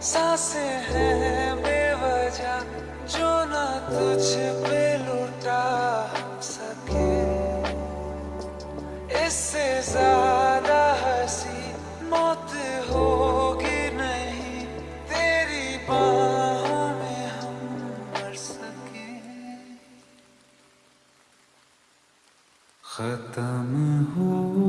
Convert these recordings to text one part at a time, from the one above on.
हैं बेवजह, जो ना तुझ पे लुटा सके। इससे ज़्यादा हँसी मौत होगी नहीं, तेरी बाहों में हम मर सके। खत्म होगी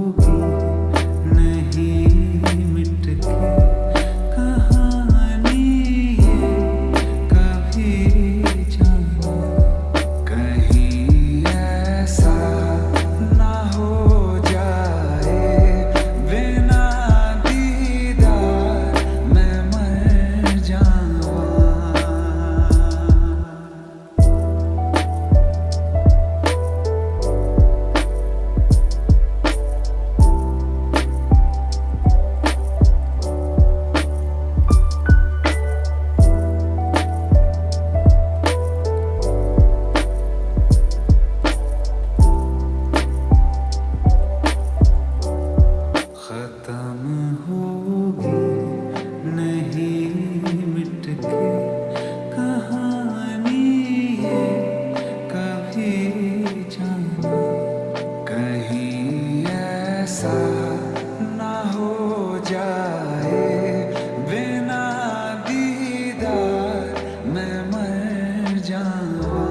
बिना दीदार मैं मर जाऊँ